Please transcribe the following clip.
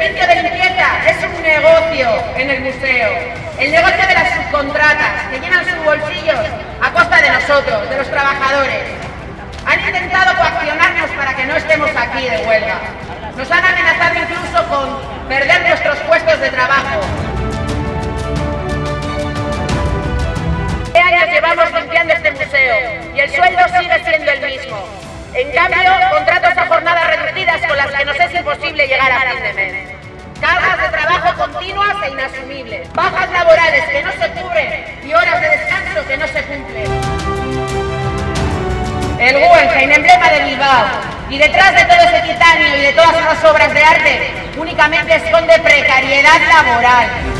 de limpieza es un negocio en el museo. El negocio de las subcontratas, que llenan sus bolsillos a costa de nosotros, de los trabajadores. Han intentado coaccionarnos para que no estemos aquí de huelga. Nos han amenazado incluso con perder nuestros puestos de trabajo, imposible llegar a fin de mes. Cargas de trabajo continuas e inasumibles. Bajas laborales que no se cubren y horas de descanso que no se cumplen. El Guggenheim, emblema de Bilbao. Y detrás de todo ese titanio y de todas esas obras de arte, únicamente esconde precariedad laboral.